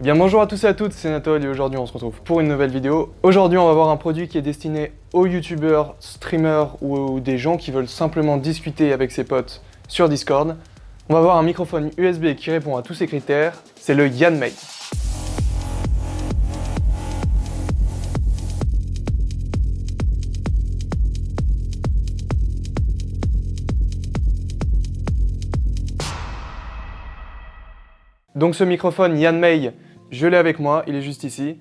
Eh bien bonjour à tous et à toutes, c'est Nathalie et aujourd'hui on se retrouve pour une nouvelle vidéo. Aujourd'hui on va voir un produit qui est destiné aux youtubeurs, streamers ou des gens qui veulent simplement discuter avec ses potes sur Discord. On va voir un microphone USB qui répond à tous ces critères, c'est le Yanmei. Donc ce microphone Yanmei, je l'ai avec moi, il est juste ici.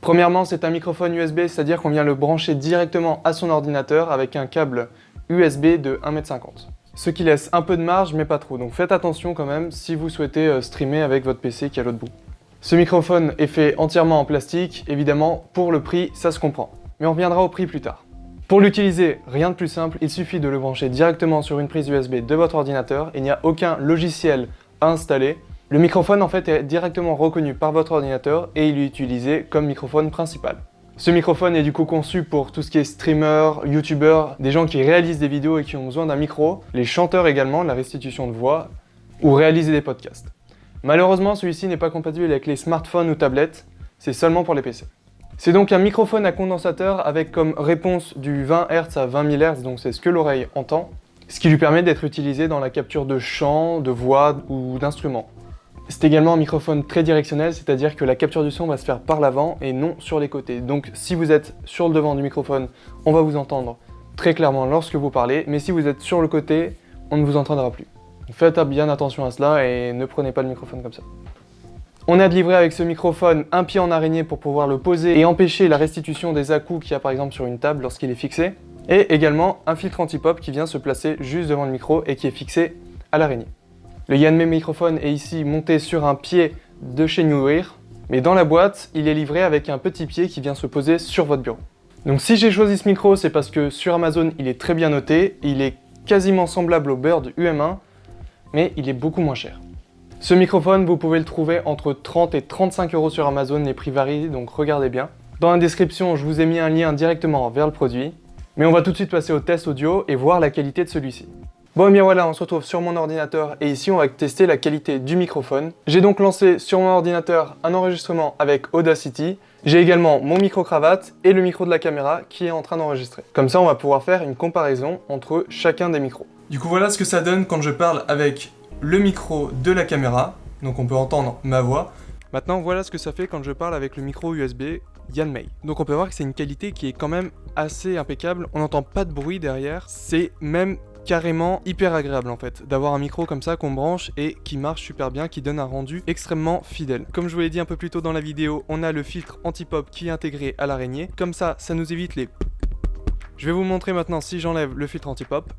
Premièrement, c'est un microphone USB, c'est-à-dire qu'on vient le brancher directement à son ordinateur avec un câble USB de 1m50. Ce qui laisse un peu de marge, mais pas trop, donc faites attention quand même si vous souhaitez euh, streamer avec votre PC qui est à l'autre bout. Ce microphone est fait entièrement en plastique, évidemment, pour le prix, ça se comprend. Mais on reviendra au prix plus tard. Pour l'utiliser, rien de plus simple, il suffit de le brancher directement sur une prise USB de votre ordinateur, il n'y a aucun logiciel à installer, le microphone en fait est directement reconnu par votre ordinateur et il est utilisé comme microphone principal. Ce microphone est du coup conçu pour tout ce qui est streamer, youtubeur, des gens qui réalisent des vidéos et qui ont besoin d'un micro, les chanteurs également, la restitution de voix, ou réaliser des podcasts. Malheureusement, celui-ci n'est pas compatible avec les smartphones ou tablettes, c'est seulement pour les PC. C'est donc un microphone à condensateur avec comme réponse du 20 Hz à 20 000 Hz, donc c'est ce que l'oreille entend, ce qui lui permet d'être utilisé dans la capture de chant, de voix ou d'instruments. C'est également un microphone très directionnel, c'est-à-dire que la capture du son va se faire par l'avant et non sur les côtés. Donc si vous êtes sur le devant du microphone, on va vous entendre très clairement lorsque vous parlez, mais si vous êtes sur le côté, on ne vous entendra plus. Faites bien attention à cela et ne prenez pas le microphone comme ça. On a livré avec ce microphone un pied en araignée pour pouvoir le poser et empêcher la restitution des à-coups qu'il y a par exemple sur une table lorsqu'il est fixé. Et également un filtre anti-pop qui vient se placer juste devant le micro et qui est fixé à l'araignée. Le Yanmei microphone est ici monté sur un pied de chez Newear, mais dans la boîte, il est livré avec un petit pied qui vient se poser sur votre bureau. Donc si j'ai choisi ce micro, c'est parce que sur Amazon, il est très bien noté, il est quasiment semblable au Bird UM1, mais il est beaucoup moins cher. Ce microphone, vous pouvez le trouver entre 30 et 35 euros sur Amazon, les prix varient, donc regardez bien. Dans la description, je vous ai mis un lien directement vers le produit, mais on va tout de suite passer au test audio et voir la qualité de celui-ci. Bon et bien voilà, on se retrouve sur mon ordinateur et ici on va tester la qualité du microphone. J'ai donc lancé sur mon ordinateur un enregistrement avec Audacity. J'ai également mon micro-cravate et le micro de la caméra qui est en train d'enregistrer. Comme ça on va pouvoir faire une comparaison entre chacun des micros. Du coup voilà ce que ça donne quand je parle avec le micro de la caméra. Donc on peut entendre ma voix. Maintenant voilà ce que ça fait quand je parle avec le micro USB Yanmei. Donc on peut voir que c'est une qualité qui est quand même assez impeccable. On n'entend pas de bruit derrière. C'est même carrément hyper agréable en fait, d'avoir un micro comme ça qu'on branche et qui marche super bien, qui donne un rendu extrêmement fidèle. Comme je vous l'ai dit un peu plus tôt dans la vidéo, on a le filtre anti-pop qui est intégré à l'araignée, comme ça, ça nous évite les... Je vais vous montrer maintenant si j'enlève le filtre anti-pop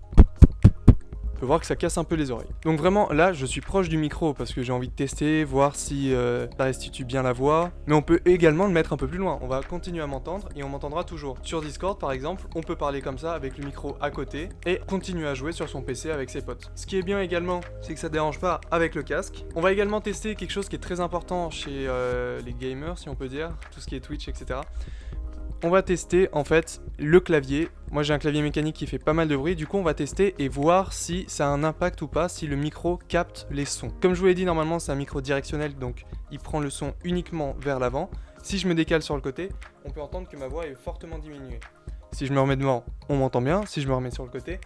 voir que ça casse un peu les oreilles. Donc vraiment, là, je suis proche du micro parce que j'ai envie de tester, voir si euh, ça restitue bien la voix. Mais on peut également le mettre un peu plus loin. On va continuer à m'entendre et on m'entendra toujours. Sur Discord, par exemple, on peut parler comme ça avec le micro à côté et continuer à jouer sur son PC avec ses potes. Ce qui est bien également, c'est que ça dérange pas avec le casque. On va également tester quelque chose qui est très important chez euh, les gamers, si on peut dire, tout ce qui est Twitch, etc on va tester en fait le clavier. Moi j'ai un clavier mécanique qui fait pas mal de bruit, du coup on va tester et voir si ça a un impact ou pas, si le micro capte les sons. Comme je vous l'ai dit, normalement c'est un micro directionnel, donc il prend le son uniquement vers l'avant. Si je me décale sur le côté, on peut entendre que ma voix est fortement diminuée. Si je me remets devant, on m'entend bien. Si je me remets sur le côté,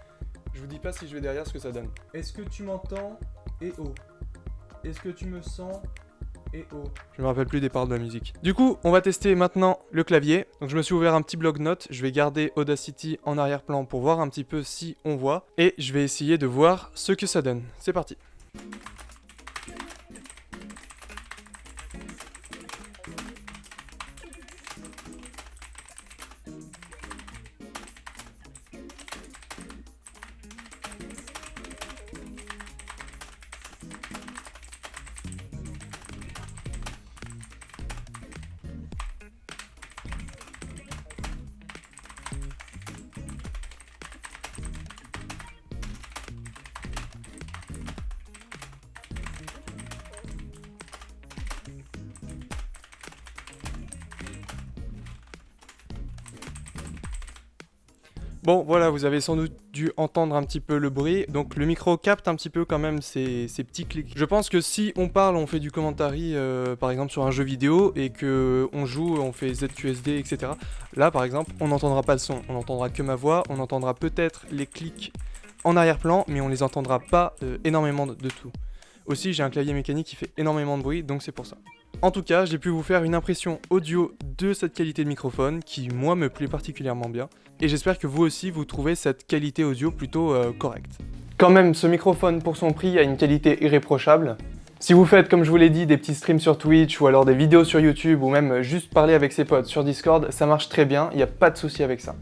je vous dis pas si je vais derrière ce que ça donne. Est-ce que tu m'entends? Et oh Est-ce que tu me sens? Et oh. Je me rappelle plus des paroles de la musique. Du coup, on va tester maintenant le clavier. Donc je me suis ouvert un petit bloc-notes. Je vais garder Audacity en arrière-plan pour voir un petit peu si on voit. Et je vais essayer de voir ce que ça donne. C'est parti. Bon, voilà, vous avez sans doute dû entendre un petit peu le bruit. Donc le micro capte un petit peu quand même ces, petits clics. Je pense que si on parle, on fait du commentary, euh, par exemple sur un jeu vidéo, et que on joue, on fait ZQSD, etc. Là, par exemple, on n'entendra pas le son. On n'entendra que ma voix, on entendra peut-être les clics en arrière-plan, mais on les entendra pas euh, énormément de tout. Aussi, j'ai un clavier mécanique qui fait énormément de bruit, donc c'est pour ça. En tout cas, j'ai pu vous faire une impression audio de cette qualité de microphone qui, moi, me plaît particulièrement bien. Et j'espère que vous aussi, vous trouvez cette qualité audio plutôt euh, correcte. Quand même, ce microphone, pour son prix, a une qualité irréprochable. Si vous faites, comme je vous l'ai dit, des petits streams sur Twitch ou alors des vidéos sur YouTube ou même juste parler avec ses potes sur Discord, ça marche très bien, il n'y a pas de souci avec ça.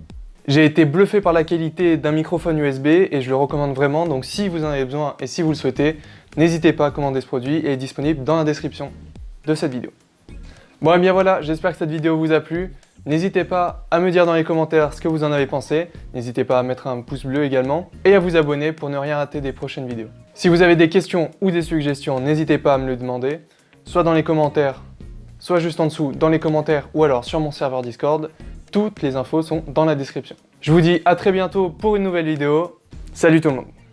J'ai été bluffé par la qualité d'un microphone USB et je le recommande vraiment, donc si vous en avez besoin et si vous le souhaitez, n'hésitez pas à commander ce produit, il est disponible dans la description de cette vidéo. Bon et bien voilà, j'espère que cette vidéo vous a plu. N'hésitez pas à me dire dans les commentaires ce que vous en avez pensé. N'hésitez pas à mettre un pouce bleu également et à vous abonner pour ne rien rater des prochaines vidéos. Si vous avez des questions ou des suggestions, n'hésitez pas à me le demander, soit dans les commentaires, soit juste en dessous dans les commentaires ou alors sur mon serveur Discord. Toutes les infos sont dans la description. Je vous dis à très bientôt pour une nouvelle vidéo. Salut tout le monde